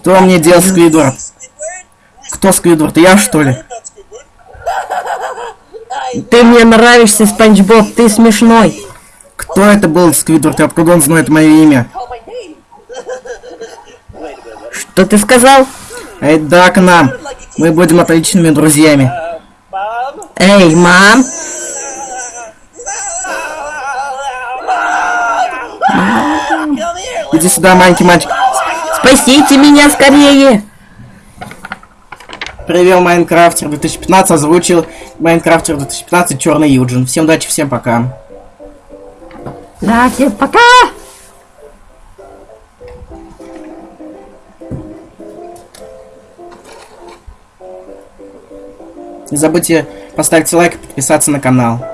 Что мне делать, Сквидвард? Кто Сквидвард? Я, что ли? Ты мне нравишься, Спанч Боб, ты смешной. Кто это был, Сквидвард? И откуда он знает мое имя? Что ты сказал? Эй, да, к нам. Мы будем отличными друзьями. Эй, мам. Иди сюда, маленький мальчик. Спасите меня скорее. Привел Майнкрафтер 2015, озвучил Майнкрафтер 2015 Черный Юджин. Всем удачи, всем пока. Да, всем пока. Не забудьте поставить лайк и подписаться на канал.